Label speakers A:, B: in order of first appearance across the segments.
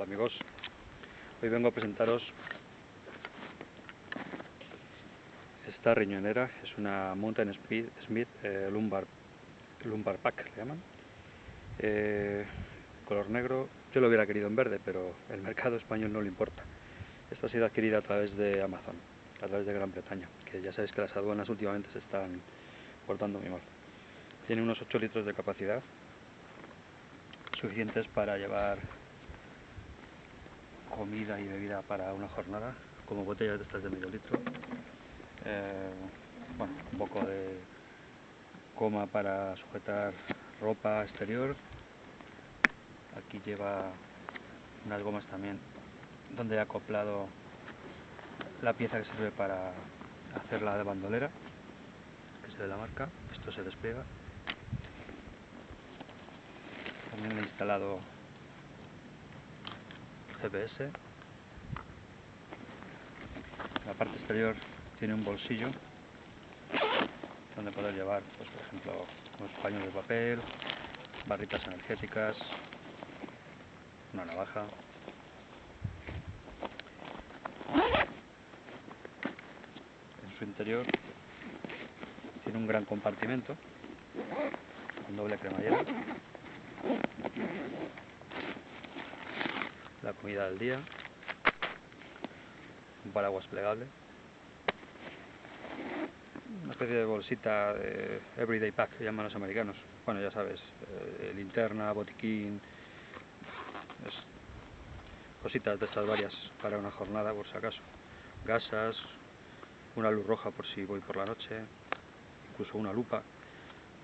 A: Hola amigos, hoy vengo a presentaros esta riñonera, es una Mountain Smith eh, lumbar, lumbar Pack, le llaman. Eh, color negro, yo lo hubiera querido en verde, pero el mercado español no le importa. Esta ha sido adquirida a través de Amazon, a través de Gran Bretaña, que ya sabéis que las aduanas últimamente se están portando muy mal. Tiene unos 8 litros de capacidad, suficientes para llevar comida y bebida para una jornada, como botellas de estas de medio litro. Eh, bueno, un poco de coma para sujetar ropa exterior. Aquí lleva unas gomas también donde he acoplado la pieza que sirve para hacer la de bandolera, que se ve la marca. Esto se despliega. También he instalado GPS. La parte exterior tiene un bolsillo donde poder llevar, pues, por ejemplo, unos paños de papel, barritas energéticas, una navaja. En su interior tiene un gran compartimento con doble cremallera la comida del día, un paraguas plegable, una especie de bolsita de everyday pack que llaman los americanos. Bueno, ya sabes, eh, linterna, botiquín, cositas de estas varias para una jornada por si acaso. Gasas, una luz roja por si voy por la noche, incluso una lupa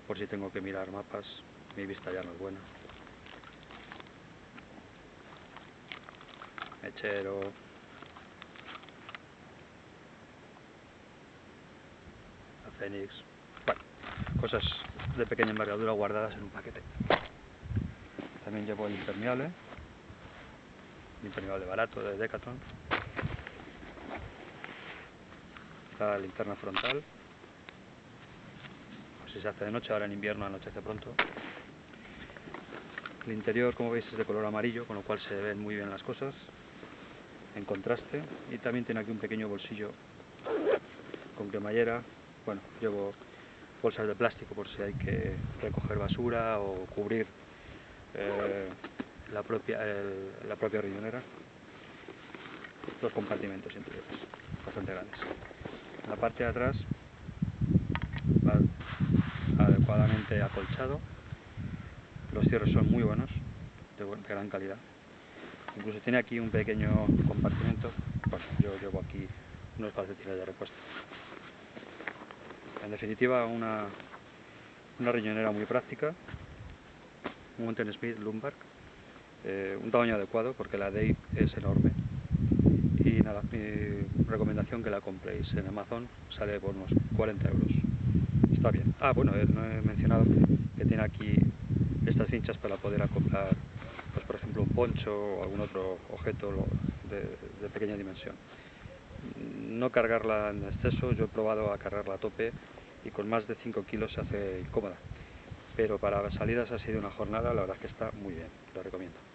A: por si tengo que mirar mapas, mi vista ya no es buena. Mechero, la Fénix, bueno, cosas de pequeña envergadura guardadas en un paquete. También llevo el impermeable, el impermeable barato de Decathlon, la linterna frontal, si se hace de noche, ahora en invierno anochece pronto. El interior, como veis, es de color amarillo, con lo cual se ven muy bien las cosas en contraste y también tiene aquí un pequeño bolsillo con cremallera. Bueno, llevo bolsas de plástico por si hay que recoger basura o cubrir eh, la propia la propia riñonera. Dos compartimentos interiores bastante grandes. La parte de atrás va adecuadamente acolchado. Los cierres son muy buenos de gran calidad Incluso tiene aquí un pequeño compartimento. Bueno, yo llevo aquí unos calcetines de repuesto. En definitiva, una, una riñonera muy práctica, un Mountain Smith Lumbar, eh, un tamaño adecuado porque la Dave es enorme. Y nada, mi recomendación que la compréis en Amazon sale por unos 40 euros. Está bien. Ah, bueno, eh, no he mencionado que tiene aquí estas cinchas para poder acoplar por ejemplo un poncho o algún otro objeto de, pequeña dimensión. No cargarla en exceso, yo he probado a cargarla a tope y con más de 5 kilos se hace incómoda. Pero para salidas así de una jornada la verdad es que está muy bien, lo recomiendo.